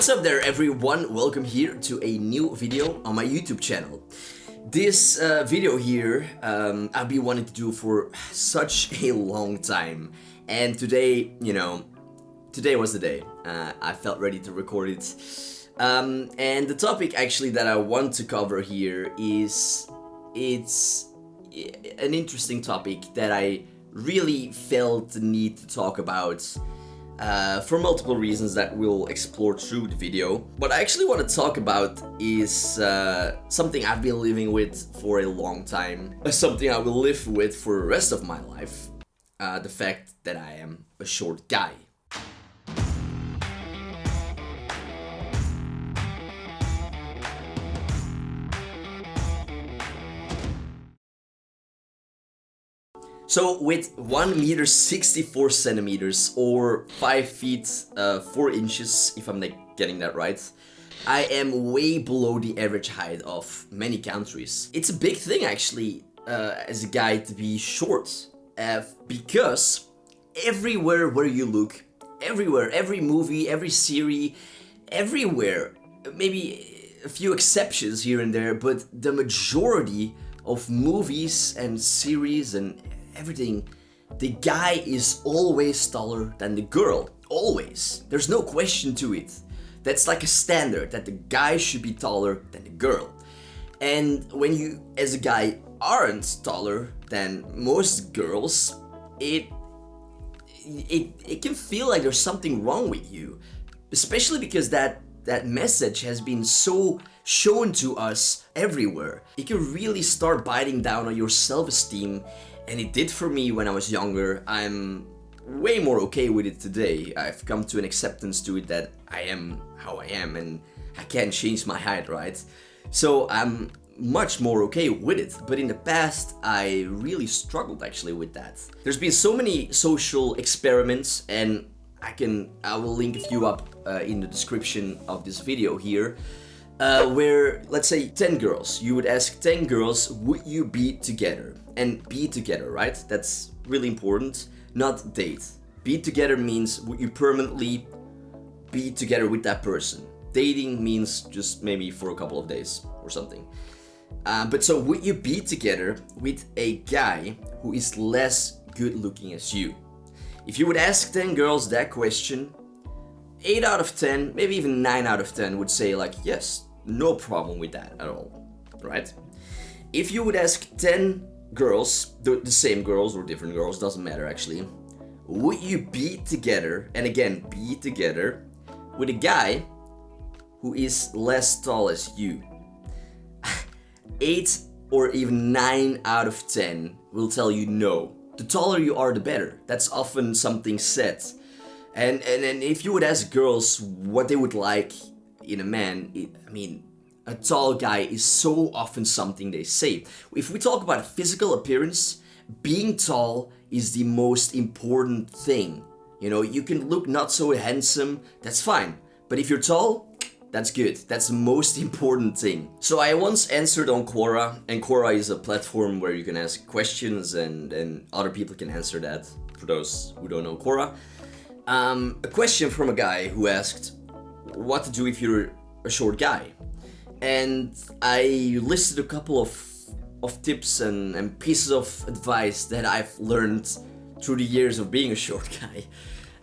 What's up there everyone, welcome here to a new video on my YouTube channel. This uh, video here um, I've been wanting to do for such a long time and today, you know, today was the day. Uh, I felt ready to record it. Um, and the topic actually that I want to cover here is, it's an interesting topic that I really felt the need to talk about uh, for multiple reasons that we'll explore through the video. What I actually want to talk about is uh, something I've been living with for a long time, something I will live with for the rest of my life, uh, the fact that I am a short guy. So with 1 meter 64 centimeters or 5 feet uh, 4 inches, if I'm not getting that right, I am way below the average height of many countries. It's a big thing actually uh, as a guy to be short uh, because everywhere where you look, everywhere, every movie, every series, everywhere, maybe a few exceptions here and there, but the majority of movies and series and everything, the guy is always taller than the girl. Always. There's no question to it. That's like a standard that the guy should be taller than the girl. And when you, as a guy, aren't taller than most girls, it it it can feel like there's something wrong with you, especially because that that message has been so shown to us everywhere. It can really start biting down on your self-esteem and it did for me when I was younger. I'm way more okay with it today. I've come to an acceptance to it that I am how I am and I can't change my height, right? So I'm much more okay with it, but in the past I really struggled actually with that. There's been so many social experiments and I can I will link a few up uh, in the description of this video here uh, where let's say 10 girls you would ask 10 girls would you be together and be together, right? That's really important, not date. Be together means would you permanently be together with that person. Dating means just maybe for a couple of days or something. Uh, but so would you be together with a guy who is less good looking as you? If you would ask 10 girls that question, 8 out of 10, maybe even 9 out of 10 would say like, yes, no problem with that at all, right? If you would ask 10 girls, the, the same girls or different girls, doesn't matter actually, would you be together, and again, be together, with a guy who is less tall as you? 8 or even 9 out of 10 will tell you no. The taller you are, the better. That's often something said. And, and, and if you would ask girls what they would like in a man, it, I mean, a tall guy is so often something they say. If we talk about physical appearance, being tall is the most important thing. You know, you can look not so handsome, that's fine. But if you're tall, that's good. That's the most important thing. So I once answered on Quora, and Quora is a platform where you can ask questions and, and other people can answer that, for those who don't know Quora. Um, a question from a guy who asked, what to do if you're a short guy? and I listed a couple of of tips and, and pieces of advice that I've learned through the years of being a short guy.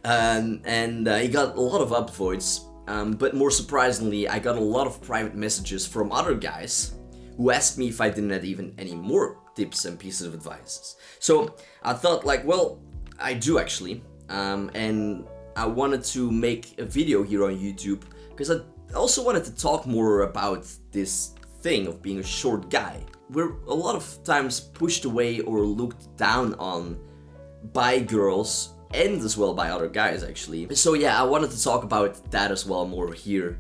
Um, and uh, got a lot of upvotes, um, but more surprisingly, I got a lot of private messages from other guys who asked me if I didn't have even any more tips and pieces of advice. So I thought like, well, I do actually, um, and I wanted to make a video here on YouTube because I also wanted to talk more about this thing of being a short guy. We're a lot of times pushed away or looked down on by girls and as well by other guys actually. So yeah, I wanted to talk about that as well more here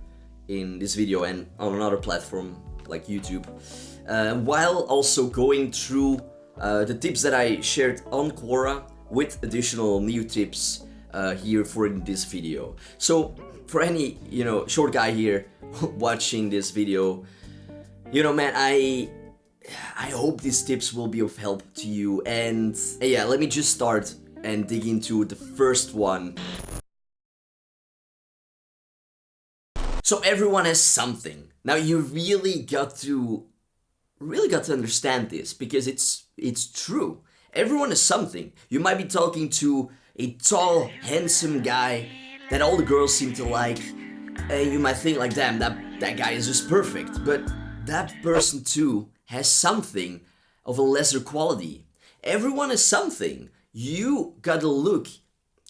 in this video and on another platform like YouTube. Uh, while also going through uh, the tips that I shared on Quora with additional new tips uh, here for this video. So for any, you know, short guy here watching this video, you know, man, I I hope these tips will be of help to you. And yeah, let me just start and dig into the first one. So everyone has something. Now you really got to really got to understand this because it's it's true. Everyone has something. You might be talking to a tall, handsome guy that all the girls seem to like, and you might think like, damn, that that guy is just perfect. But that person too has something of a lesser quality. Everyone has something. You gotta look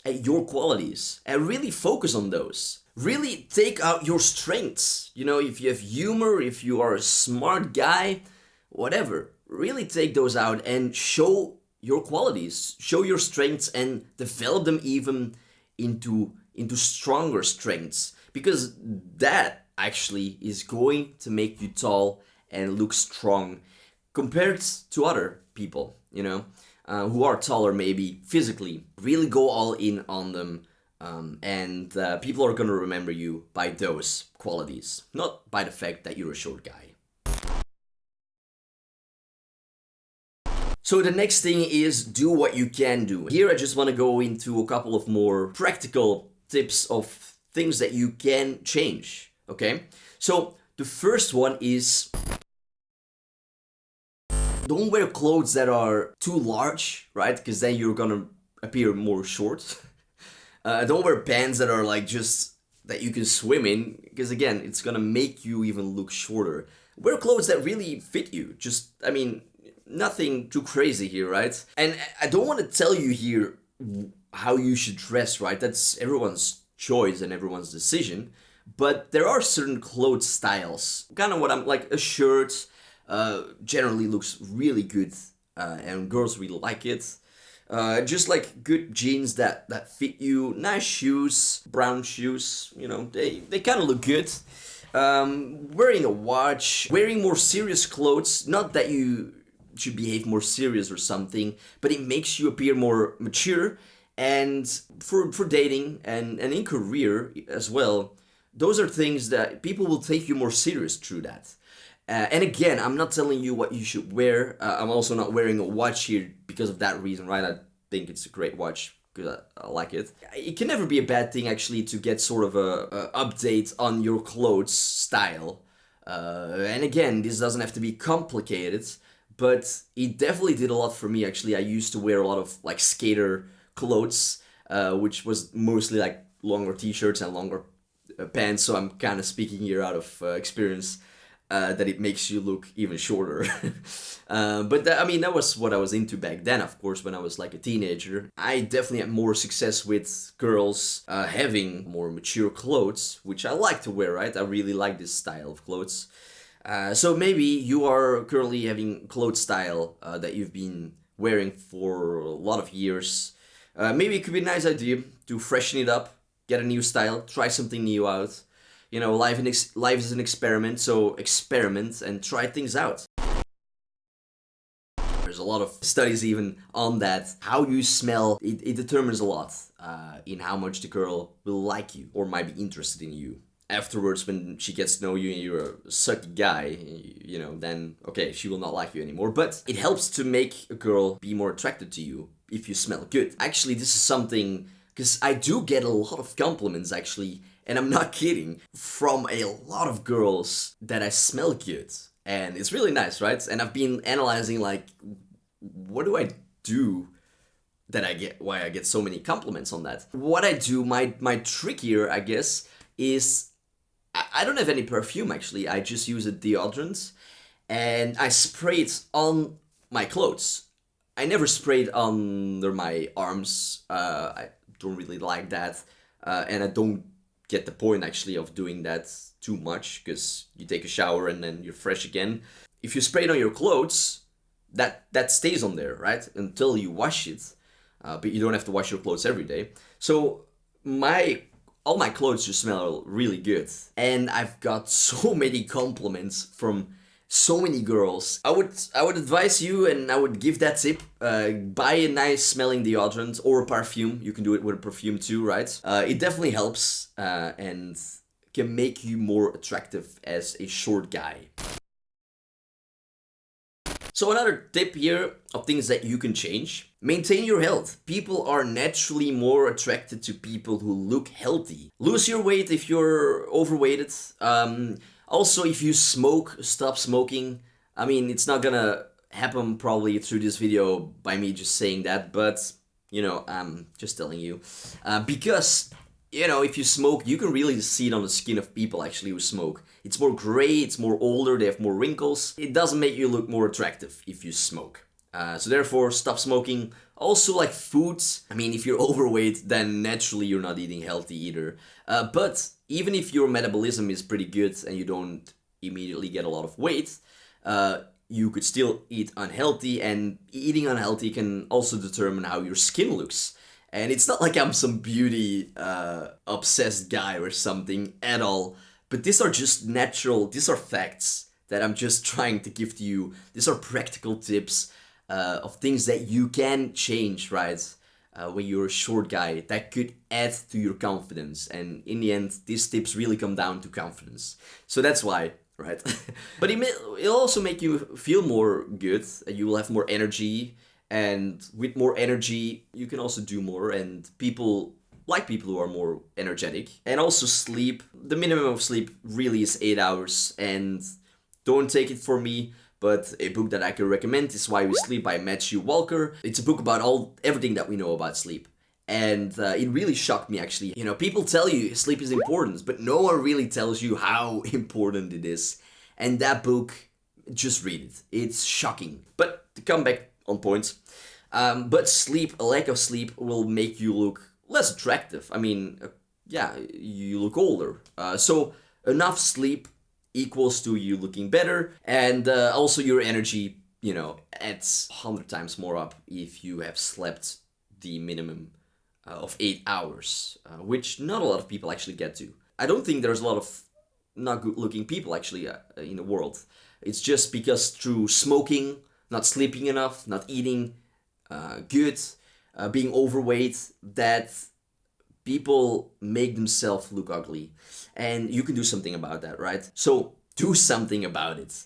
at your qualities and really focus on those. Really take out your strengths. You know, if you have humor, if you are a smart guy, whatever, really take those out and show your qualities, show your strengths and develop them even into into stronger strengths because that actually is going to make you tall and look strong compared to other people, you know, uh, who are taller maybe physically. Really go all in on them um, and uh, people are gonna remember you by those qualities, not by the fact that you're a short guy. So the next thing is do what you can do. Here I just want to go into a couple of more practical tips of things that you can change, okay? So the first one is don't wear clothes that are too large, right? Because then you're gonna appear more short. uh, don't wear pants that are like just that you can swim in because again it's gonna make you even look shorter wear clothes that really fit you just i mean nothing too crazy here, right? And I don't want to tell you here how you should dress, right? That's everyone's choice and everyone's decision. But there are certain clothes styles. Kind of what I'm like a shirt uh, generally looks really good uh, and girls really like it. Uh, just like good jeans that, that fit you, nice shoes, brown shoes, you know, they, they kind of look good. Um, wearing a watch, wearing more serious clothes, not that you should behave more serious or something, but it makes you appear more mature. And for, for dating and, and in career as well, those are things that people will take you more serious through that. Uh, and again, I'm not telling you what you should wear. Uh, I'm also not wearing a watch here because of that reason, right? I think it's a great watch because I, I, like it. It can never be a bad thing actually to get sort of a, a update on your clothes style. Uh, and again, this doesn't have to be complicated but it definitely did a lot for me actually. I used to wear a lot of like skater clothes, uh, which was mostly like longer t-shirts and longer uh, pants, so I'm kind of speaking here out of uh, experience. Uh, that it makes you look even shorter. uh, but that, I mean, that was what I was into back then, of course, when I was like a teenager. I definitely had more success with girls uh, having more mature clothes, which I like to wear, right? I really like this style of clothes. Uh, so maybe you are currently having clothes style uh, that you've been wearing for a lot of years. Uh, maybe it could be a nice idea to freshen it up, get a new style, try something new out. You know, life, life is an experiment, so experiment and try things out. There's a lot of studies even on that. How you smell, it, it determines a lot uh, in how much the girl will like you or might be interested in you afterwards when she gets to know you and you're a sucky guy you know then okay she will not like you anymore. But it helps to make a girl be more attracted to you if you smell good. Actually this is something because i do get a lot of compliments actually and i'm not kidding from a lot of girls that i smell good. And it's really nice right? And i've been analyzing like what do i do that i get why i get so many compliments on that? What i do my my trick here i guess is I don't have any perfume actually. I just use a deodorant and I spray it on my clothes. I never spray it under my arms. Uh, I don't really like that. Uh, and I don't get the point actually of doing that too much because you take a shower and then you're fresh again. If you spray it on your clothes, that, that stays on there, right? Until you wash it. Uh, but you don't have to wash your clothes every day. So my all my clothes just smell really good. And I've got so many compliments from so many girls. I would I would advise you and I would give that tip. Uh, buy a nice smelling deodorant or a perfume. You can do it with a perfume too, right? Uh, it definitely helps uh, and can make you more attractive as a short guy. So another tip here of things that you can change. Maintain your health. People are naturally more attracted to people who look healthy. Lose your weight if you're overweighted. Um, also, if you smoke, stop smoking. I mean, it's not gonna happen probably through this video by me just saying that, but you know, I'm just telling you. Uh, because, you know, if you smoke, you can really see it on the skin of people actually who smoke. It's more gray, it's more older, they have more wrinkles. It doesn't make you look more attractive if you smoke. Uh, so therefore, stop smoking. Also, like foods. I mean, if you're overweight, then naturally you're not eating healthy either. Uh, but even if your metabolism is pretty good and you don't immediately get a lot of weight, uh, you could still eat unhealthy and eating unhealthy can also determine how your skin looks. And it's not like I'm some beauty uh, obsessed guy or something at all, but these are just natural, these are facts that I'm just trying to give to you. These are practical tips uh, of things that you can change, right? Uh, when you're a short guy, that could add to your confidence. And in the end, these tips really come down to confidence. So that's why right? but it may, it'll also make you feel more good. You will have more energy, and with more energy, you can also do more. And people like people who are more energetic. And also sleep. The minimum of sleep really is eight hours. And don't take it for me. But a book that I can recommend is Why We Sleep by Matthew Walker. It's a book about all everything that we know about sleep and uh, it really shocked me actually. You know, people tell you sleep is important, but no one really tells you how important it is. And that book, just read it. It's shocking. But to come back on points, um, but sleep, a lack of sleep will make you look less attractive. I mean, uh, yeah, you look older. Uh, so enough sleep equals to you looking better, and uh, also your energy, you know, adds 100 times more up if you have slept the minimum uh, of eight hours, uh, which not a lot of people actually get to. I don't think there's a lot of not good looking people actually uh, in the world. It's just because through smoking, not sleeping enough, not eating uh, good, uh, being overweight, that people make themselves look ugly. And you can do something about that, right? So do something about it.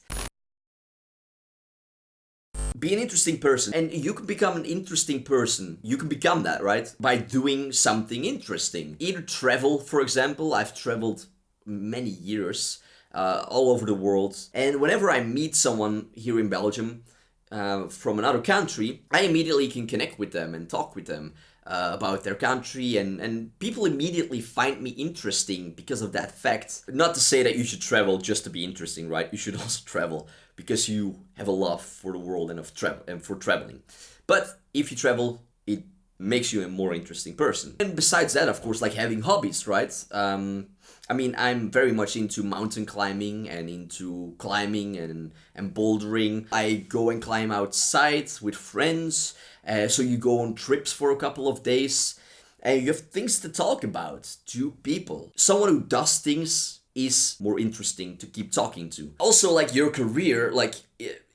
Be an interesting person. And you can become an interesting person. You can become that right? By doing something interesting. Either travel for example. I've traveled many years uh, all over the world. And whenever i meet someone here in belgium uh, from another country i immediately can connect with them and talk with them uh, about their country and, and people immediately find me interesting because of that fact. Not to say that you should travel just to be interesting, right? You should also travel because you have a love for the world and of travel and for traveling. But if you travel, it makes you a more interesting person. And besides that, of course, like having hobbies, right? Um, I mean, I'm very much into mountain climbing and into climbing and, and bouldering. I go and climb outside with friends. Uh, so you go on trips for a couple of days and you have things to talk about to people. Someone who does things is more interesting to keep talking to. Also, like your career, like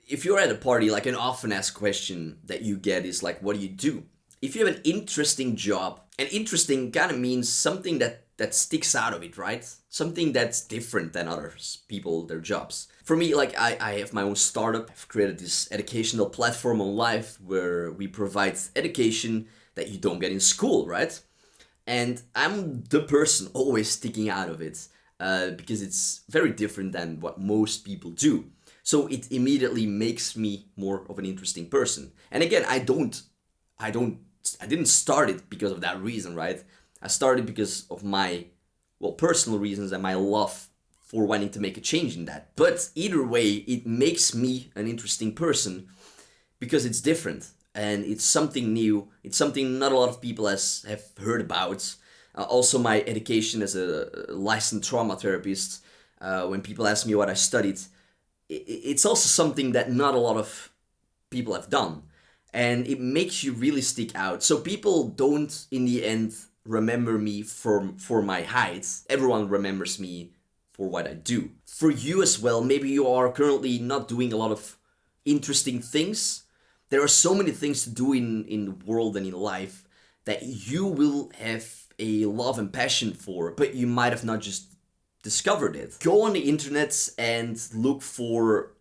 if you're at a party, like an often asked question that you get is like, what do you do? If you have an interesting job, and interesting kind of means something that that sticks out of it, right? Something that's different than other people, their jobs. For me, like I, I have my own startup. I've created this educational platform on life where we provide education that you don't get in school, right? And I'm the person always sticking out of it uh, because it's very different than what most people do. So it immediately makes me more of an interesting person. And again, I don't, I don't, I didn't start it because of that reason, right? I started because of my, well, personal reasons and my love for wanting to make a change in that. But either way, it makes me an interesting person because it's different and it's something new. It's something not a lot of people has have heard about. Uh, also, my education as a licensed trauma therapist, uh, when people ask me what I studied, it's also something that not a lot of people have done. And it makes you really stick out. So people don't, in the end, remember me for, for my height. Everyone remembers me for what I do. For you as well, maybe you are currently not doing a lot of interesting things. There are so many things to do in, in the world and in life that you will have a love and passion for, but you might have not just discovered it. Go on the internet and look for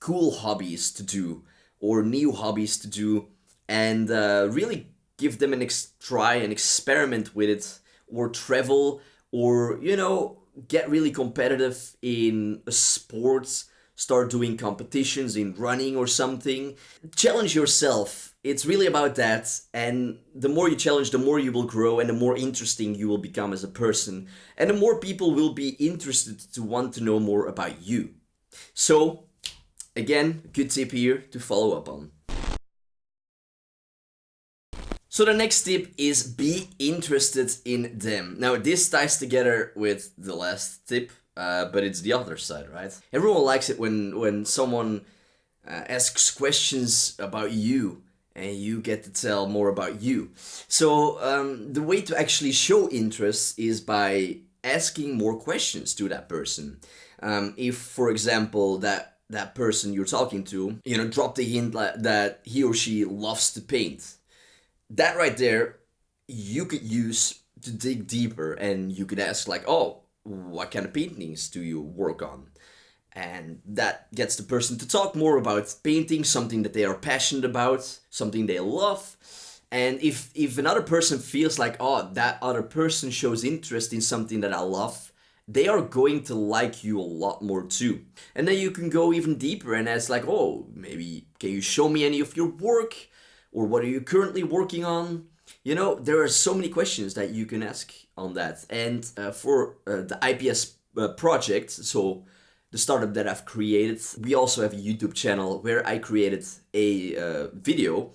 cool hobbies to do or new hobbies to do and uh, really give them an ex- try and experiment with it or travel or you know get really competitive in sports start doing competitions in running or something. Challenge yourself. It's really about that and the more you challenge the more you will grow and the more interesting you will become as a person and the more people will be interested to want to know more about you. So again good tip here to follow up on so the next tip is be interested in them. Now this ties together with the last tip, uh, but it's the other side, right? Everyone likes it when when someone uh, asks questions about you and you get to tell more about you. So um, the way to actually show interest is by asking more questions to that person. Um, if, for example, that that person you're talking to, you know, dropped a hint that he or she loves to paint that right there, you could use to dig deeper and you could ask like, oh, what kind of paintings do you work on? And that gets the person to talk more about painting, something that they are passionate about, something they love. And if, if another person feels like, oh, that other person shows interest in something that I love, they are going to like you a lot more too. And then you can go even deeper and ask like, oh, maybe can you show me any of your work? Or what are you currently working on? You know, there are so many questions that you can ask on that. And uh, for uh, the IPS uh, project, so the startup that I've created, we also have a YouTube channel where I created a uh, video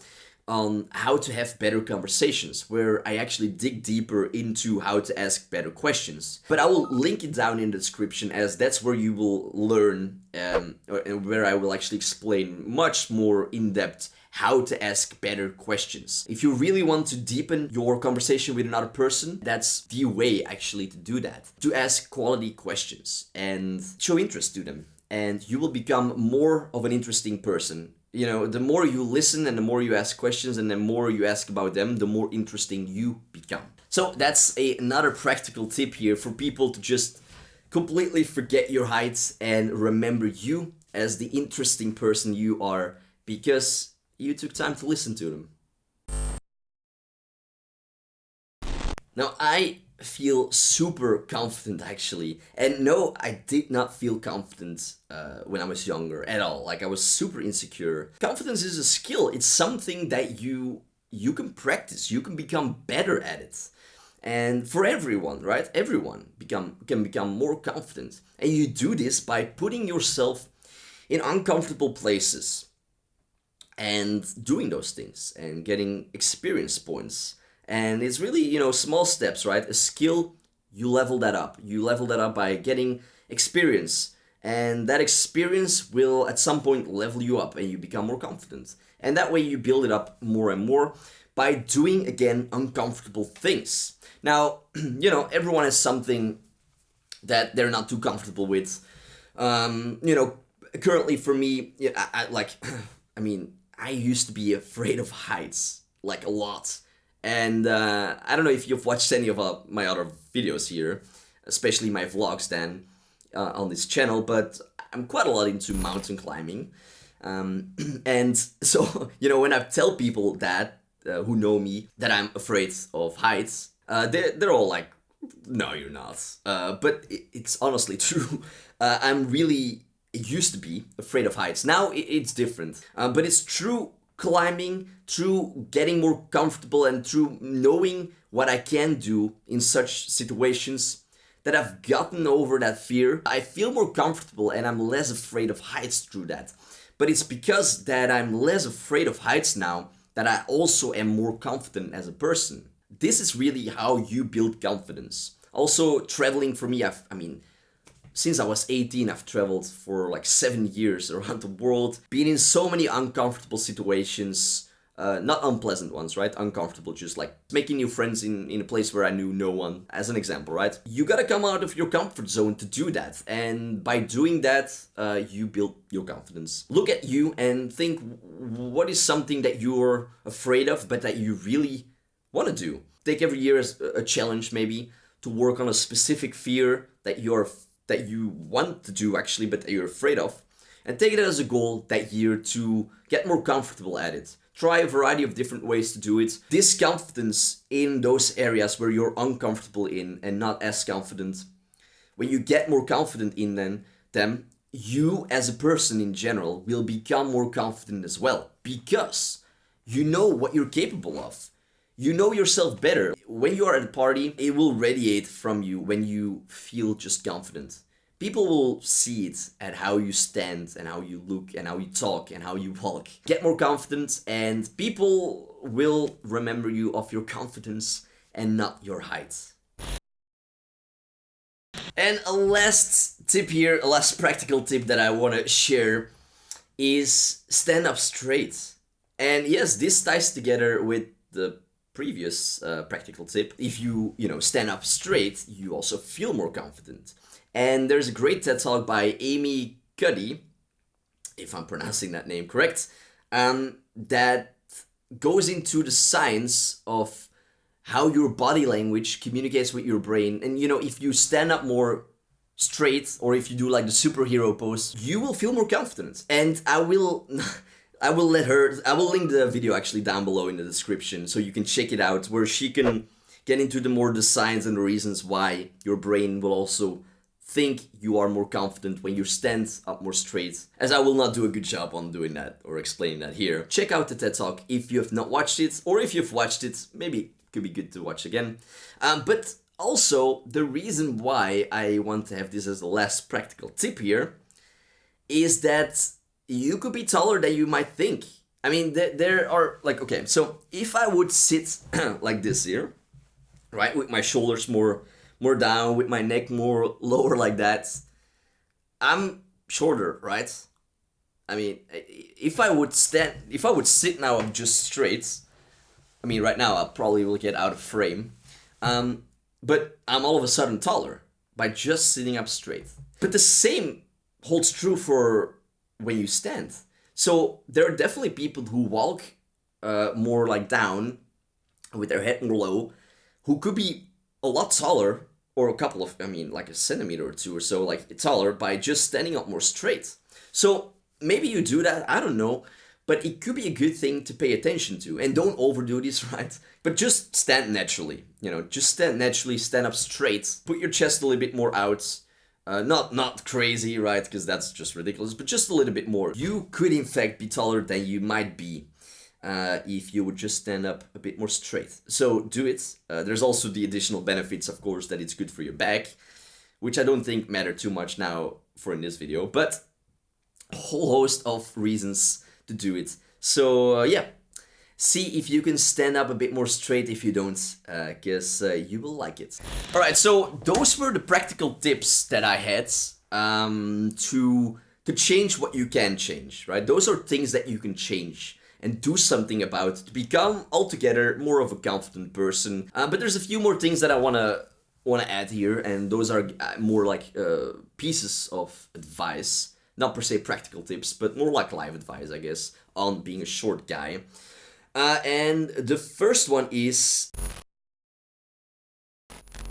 on how to have better conversations, where I actually dig deeper into how to ask better questions. But I will link it down in the description as that's where you will learn um, and where I will actually explain much more in depth how to ask better questions. If you really want to deepen your conversation with another person, that's the way actually to do that. To ask quality questions and show interest to them. And you will become more of an interesting person you know, the more you listen and the more you ask questions and the more you ask about them, the more interesting you become. So that's a, another practical tip here for people to just completely forget your heights and remember you as the interesting person you are because you took time to listen to them. Now I feel super confident actually. And no, I did not feel confident uh, when I was younger at all. Like I was super insecure. Confidence is a skill. It's something that you you can practice. You can become better at it. And for everyone, right? Everyone become can become more confident. And you do this by putting yourself in uncomfortable places and doing those things and getting experience points and it's really, you know, small steps, right? A skill, you level that up. You level that up by getting experience. And that experience will at some point level you up and you become more confident. And that way you build it up more and more by doing, again, uncomfortable things. Now, you know, everyone has something that they're not too comfortable with. Um, you know, currently for me, I, I like, I mean, I used to be afraid of heights, like a lot. And uh, I don't know if you've watched any of uh, my other videos here, especially my vlogs then uh, on this channel, but I'm quite a lot into mountain climbing. Um, and so, you know, when I tell people that, uh, who know me, that I'm afraid of heights, uh, they're, they're all like, no, you're not. Uh, but it, it's honestly true. I'm really used to be afraid of heights. Now it's different. Um, but it's true climbing, through getting more comfortable and through knowing what I can do in such situations that I've gotten over that fear. I feel more comfortable and I'm less afraid of heights through that. But it's because that I'm less afraid of heights now that I also am more confident as a person. This is really how you build confidence. Also, traveling for me, I've, I mean, since I was 18, I've traveled for like seven years around the world, been in so many uncomfortable situations, uh, not unpleasant ones, right? Uncomfortable, just like making new friends in, in a place where I knew no one, as an example, right? You gotta come out of your comfort zone to do that. And by doing that, uh, you build your confidence. Look at you and think what is something that you're afraid of, but that you really want to do. Take every year as a challenge, maybe, to work on a specific fear that you're that you want to do actually, but that you're afraid of. and take it as a goal that year to get more comfortable at it. Try a variety of different ways to do it. This confidence in those areas where you're uncomfortable in and not as confident. When you get more confident in them, them you as a person in general will become more confident as well because you know what you're capable of. You know yourself better. When you are at a party, it will radiate from you when you feel just confident. People will see it at how you stand and how you look and how you talk and how you walk. Get more confident and people will remember you of your confidence and not your height. And a last tip here, a last practical tip that I want to share is stand up straight. And yes, this ties together with the previous uh, practical tip. If you, you know, stand up straight, you also feel more confident. And there's a great TED talk by Amy Cuddy, if I'm pronouncing that name correct, um, that goes into the science of how your body language communicates with your brain. And you know, if you stand up more straight or if you do like the superhero pose, you will feel more confident. And I will I will let her I will link the video actually down below in the description so you can check it out where she can get into the more the science and the reasons why your brain will also think you are more confident when you stand up more straight, as I will not do a good job on doing that or explaining that here. Check out the TED Talk if you have not watched it, or if you've watched it, maybe it could be good to watch again. Um, but also, the reason why I want to have this as the last practical tip here is that you could be taller than you might think. I mean, there, there are, like, okay, so if I would sit like this here, right, with my shoulders more more down, with my neck more lower like that, I'm shorter, right? I mean, if I would stand, if I would sit now I'm just straight, I mean, right now I probably will get out of frame, um, but I'm all of a sudden taller by just sitting up straight. But the same holds true for when you stand. So there are definitely people who walk uh, more like down with their head more low, who could be a lot taller or a couple of, I mean, like a centimeter or two or so, like taller by just standing up more straight. So maybe you do that, I don't know, but it could be a good thing to pay attention to. And don't overdo this, right? But just stand naturally, you know, just stand naturally, stand up straight, put your chest a little bit more out, uh, not not crazy, right? Because that's just ridiculous, but just a little bit more. You could in fact be taller than you might be uh, if you would just stand up a bit more straight. So do it. Uh, there's also the additional benefits, of course, that it's good for your back, which I don't think matter too much now for in this video, but a whole host of reasons to do it. So uh, yeah, see if you can stand up a bit more straight if you don't, because uh, uh, you will like it. Alright, so those were the practical tips that I had um, to, to change what you can change, right? Those are things that you can change and do something about to become altogether more of a confident person. Uh, but there's a few more things that I wanna wanna add here, and those are uh, more like uh, pieces of advice, not per se practical tips, but more like life advice, I guess, on being a short guy. Uh, and the first one is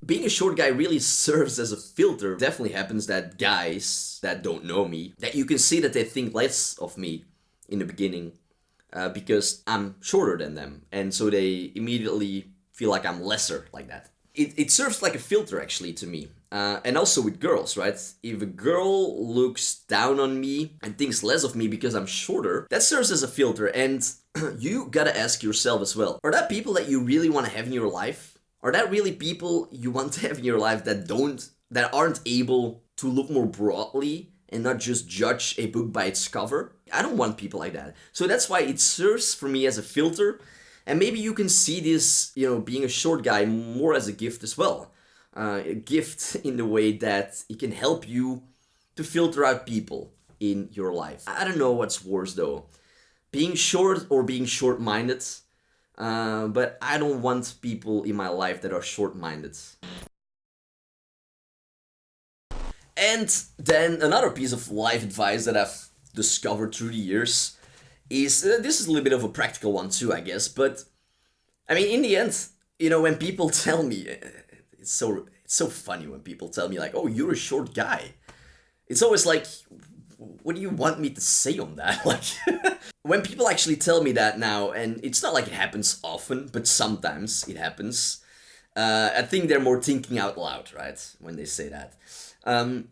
being a short guy really serves as a filter. Definitely happens that guys that don't know me, that you can see that they think less of me in the beginning uh, because I'm shorter than them. And so they immediately feel like I'm lesser like that. It, it serves like a filter actually to me. Uh, and also with girls, right? If a girl looks down on me and thinks less of me because I'm shorter, that serves as a filter. And you gotta ask yourself as well, are that people that you really want to have in your life? Are that really people you want to have in your life that don't, that aren't able to look more broadly and not just judge a book by its cover. I don't want people like that. So that's why it serves for me as a filter. And maybe you can see this, you know, being a short guy more as a gift as well. Uh, a gift in the way that it can help you to filter out people in your life. I don't know what's worse though. Being short or being short-minded. Uh, but I don't want people in my life that are short-minded. And then another piece of life advice that I've discovered through the years is, uh, this is a little bit of a practical one too, I guess, but I mean, in the end, you know, when people tell me, uh, it's so, it's so funny when people tell me like, oh, you're a short guy. It's always like, what do you want me to say on that? Like, when people actually tell me that now, and it's not like it happens often, but sometimes it happens, uh, I think they're more thinking out loud, right? When they say that. Um,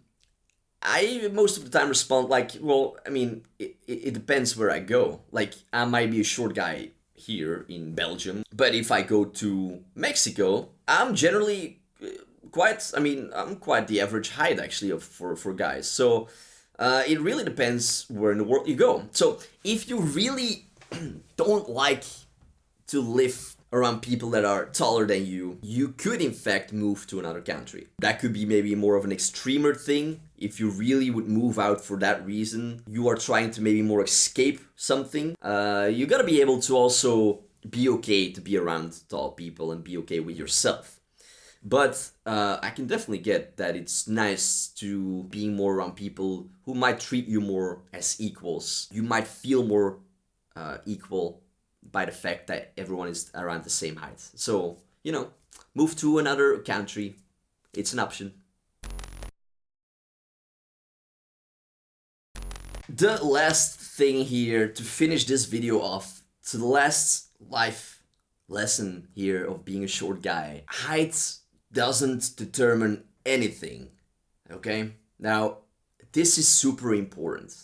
I most of the time respond like, well, I mean, it, it depends where I go. Like, I might be a short guy here in Belgium, but if I go to Mexico, I'm generally uh, quite, I mean, I'm quite the average height actually of, for, for guys. So uh, it really depends where in the world you go. So if you really don't like to live around people that are taller than you, you could in fact move to another country. That could be maybe more of an extremer thing. If you really would move out for that reason, you are trying to maybe more escape something. Uh, you gotta be able to also be okay to be around tall people and be okay with yourself. But uh, I can definitely get that it's nice to being more around people who might treat you more as equals. You might feel more uh, equal by the fact that everyone is around the same height. So, you know, move to another country. It's an option. The last thing here to finish this video off, to the last life lesson here of being a short guy. Height doesn't determine anything, okay? Now, this is super important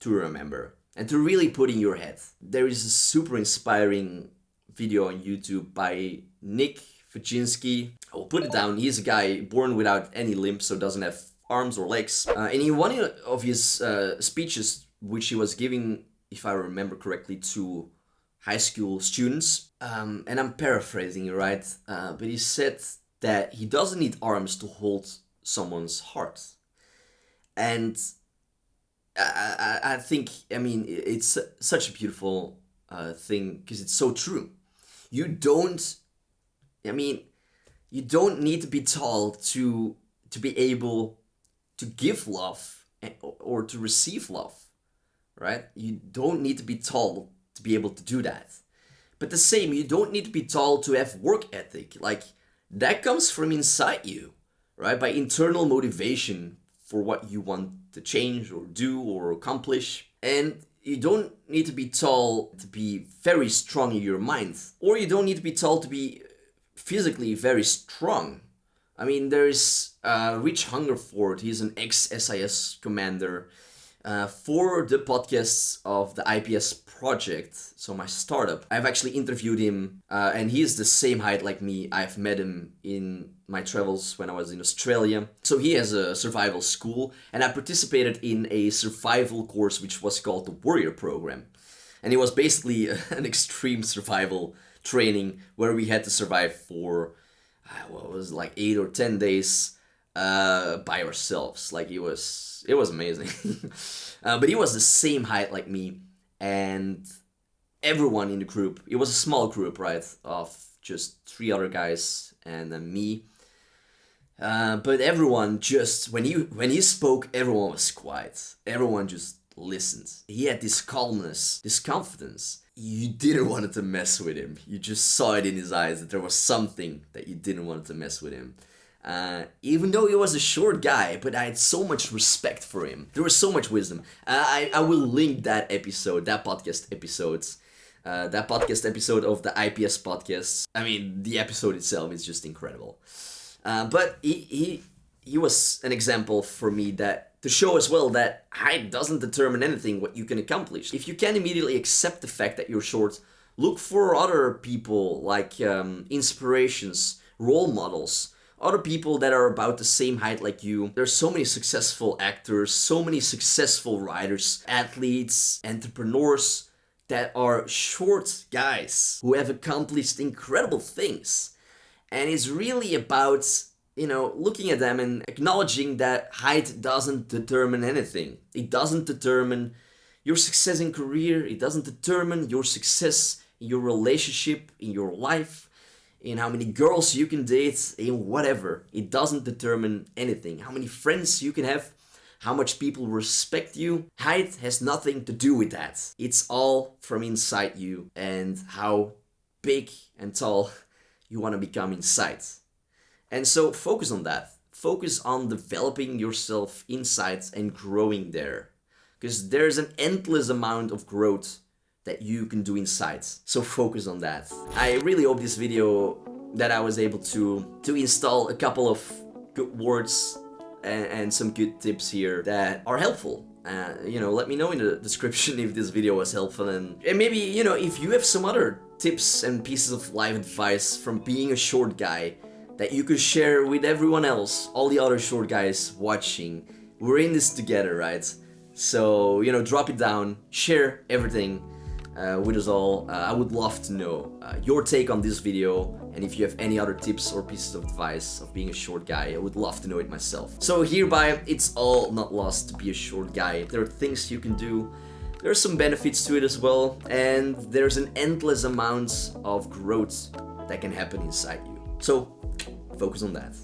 to remember and to really put in your head. There is a super inspiring video on YouTube by Nick Vujicinsky. I will put it down. He's a guy born without any limbs, so doesn't have arms or legs. Uh, and in one of his uh, speeches, which he was giving, if I remember correctly, to high school students, um, and I'm paraphrasing, right? Uh, but he said that he doesn't need arms to hold someone's heart. And I, I, I think, I mean, it's such a beautiful uh, thing because it's so true. You don't, I mean, you don't need to be tall to to be able to give love or to receive love, right? You don't need to be tall to be able to do that. But the same, you don't need to be tall to have work ethic. Like, that comes from inside you, right? By internal motivation for what you want to change or do or accomplish. And you don't need to be tall to be very strong in your mind, or you don't need to be tall to be physically very strong. I mean, there's uh, Rich Hungerford, he's an ex-SIS commander, uh, for the podcasts of the IPS project, so my startup, I've actually interviewed him uh, and he is the same height like me. I've met him in my travels when I was in Australia. So he has a survival school and I participated in a survival course which was called the Warrior Program. And it was basically an extreme survival training where we had to survive for, uh, what was it, like 8 or 10 days uh, by ourselves. Like it was, it was amazing. uh, but he was the same height like me, and everyone in the group. It was a small group, right, of just three other guys and me. Uh, but everyone just when he when he spoke, everyone was quiet. Everyone just listened. He had this calmness, this confidence. You didn't want to mess with him. You just saw it in his eyes that there was something that you didn't want to mess with him. Uh, even though he was a short guy, but I had so much respect for him. There was so much wisdom. Uh, I, I will link that episode, that podcast episodes, uh, that podcast episode of the IPS podcast. I mean, the episode itself is just incredible. Uh, but he, he, he was an example for me that to show as well that height doesn't determine anything what you can accomplish. If you can't immediately accept the fact that you're short, look for other people like um, inspirations, role models, other people that are about the same height like you. There's so many successful actors, so many successful writers, athletes, entrepreneurs that are short guys who have accomplished incredible things. And it's really about, you know, looking at them and acknowledging that height doesn't determine anything. It doesn't determine your success in career, it doesn't determine your success in your relationship, in your life in how many girls you can date, in whatever. It doesn't determine anything. How many friends you can have, how much people respect you. Height has nothing to do with that. It's all from inside you and how big and tall you want to become inside. And so focus on that. Focus on developing yourself inside and growing there. because there's an endless amount of growth that you can do inside. So focus on that. I really hope this video that I was able to to install a couple of good words and, and some good tips here that are helpful. Uh, you know, let me know in the description if this video was helpful and, and maybe, you know, if you have some other tips and pieces of life advice from being a short guy that you could share with everyone else, all the other short guys watching. We're in this together, right? So, you know, drop it down, share everything uh, with us all. Uh, I would love to know uh, your take on this video and if you have any other tips or pieces of advice of being a short guy, I would love to know it myself. So hereby, it's all not lost to be a short guy. There are things you can do there are some benefits to it as well, and there's an endless amount of growth that can happen inside you. So, focus on that.